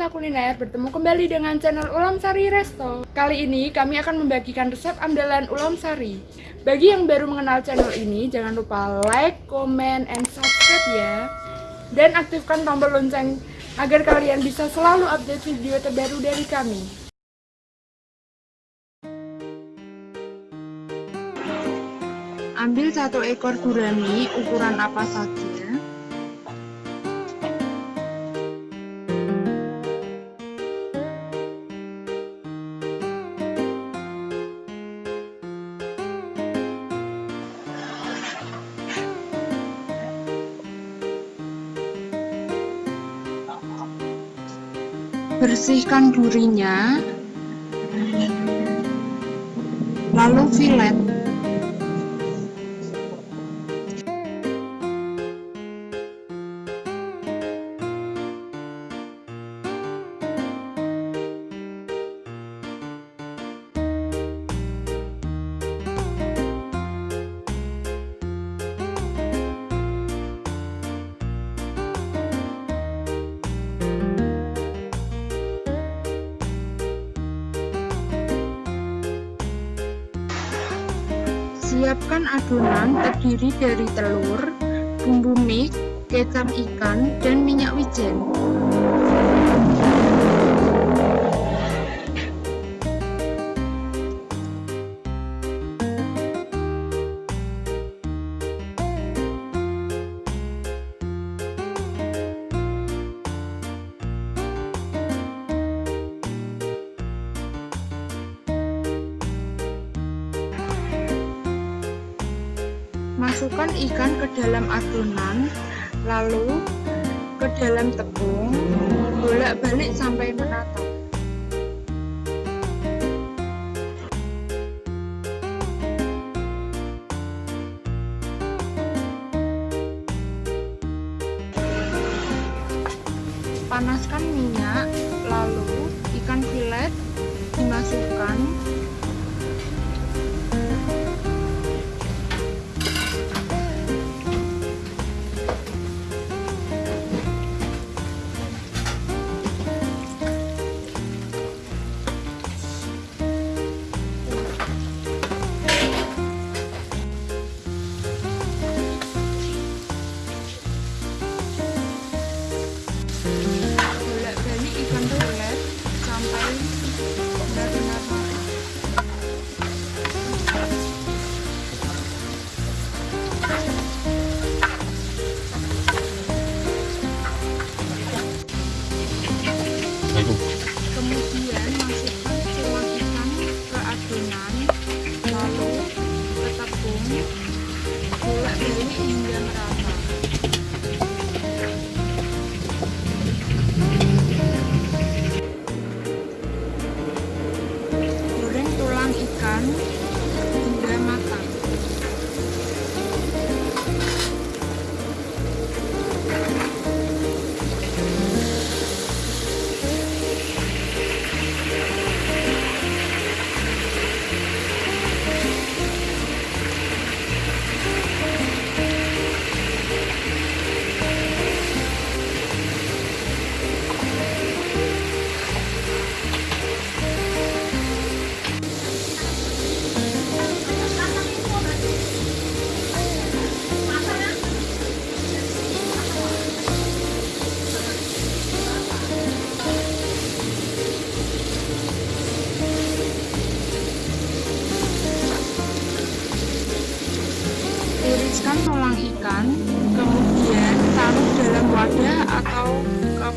pecinta kuliner bertemu kembali dengan channel Ulam Sari Resto. Kali ini kami akan membagikan resep andalan Ulam Sari. Bagi yang baru mengenal channel ini jangan lupa like, comment, and subscribe ya. Dan aktifkan tombol lonceng agar kalian bisa selalu update video terbaru dari kami. Ambil satu ekor gurami ukuran apa saja bersihkan durinya. Lalu filet Siapkan adonan terdiri dari telur, bumbu mix, kecap ikan, dan minyak wijen. Masukkan ikan ke dalam adonan, lalu ke dalam tepung, bolak-balik sampai merata. Panaskan minyak, lalu ikan filet dimasukkan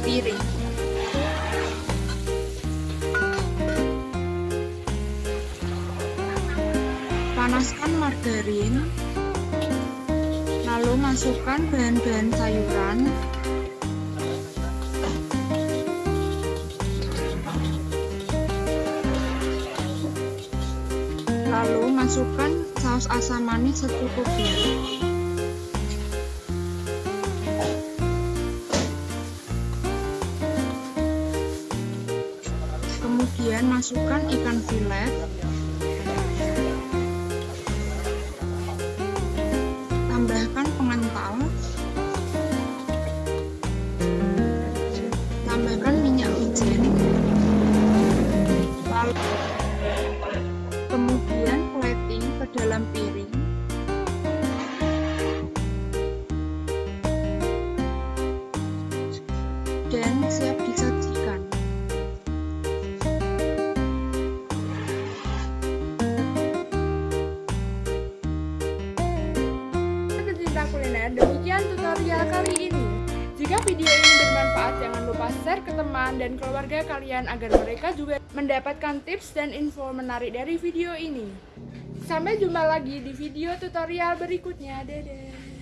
piring. Panaskan margarin, lalu masukkan bahan-bahan sayuran, lalu masukkan saus asam manis secukupnya. masukkan ikan filet tambahkan pengental tambahkan minyak wijen. Kemudian plating ke dalam piring. Dan siap disantap tutorial kali ini. Jika video ini bermanfaat, jangan lupa share ke teman dan keluarga kalian agar mereka juga mendapatkan tips dan info menarik dari video ini. Sampai jumpa lagi di video tutorial berikutnya. Dadah.